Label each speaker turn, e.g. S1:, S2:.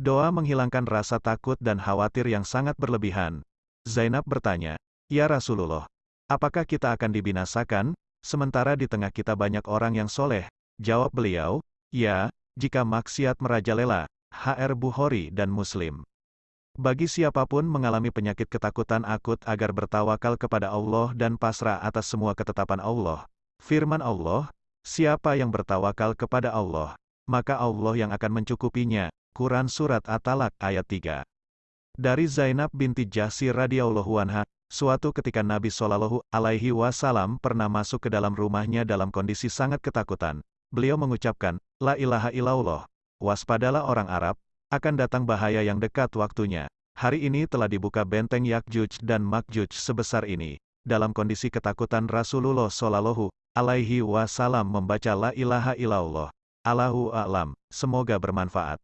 S1: Doa menghilangkan rasa takut dan khawatir yang sangat berlebihan. Zainab bertanya, Ya Rasulullah, apakah kita akan dibinasakan, sementara di tengah kita banyak orang yang soleh? Jawab beliau, Ya, jika maksiat merajalela. HR Bukhari dan Muslim. Bagi siapa pun mengalami penyakit ketakutan akut agar bertawakal kepada Allah dan pasrah atas semua ketetapan Allah. Firman Allah, siapa yang bertawakal kepada Allah, maka Allah yang akan mencukupinya. Quran Surat At-Talak ayat 3. Dari Zainab binti Jahsi radhiyallahu anha, suatu ketika Nabi Shallallahu alaihi wasallam pernah masuk ke dalam rumahnya dalam kondisi sangat ketakutan. Beliau mengucapkan, La ilaha illallah, waspadalah orang Arab, akan datang bahaya yang dekat waktunya. Hari ini telah dibuka benteng Yakjuj dan Makjuj sebesar ini. Dalam kondisi ketakutan Rasulullah Shallallahu alaihi wasallam membaca la ilaha illallah. Allahu a'lam. Semoga bermanfaat.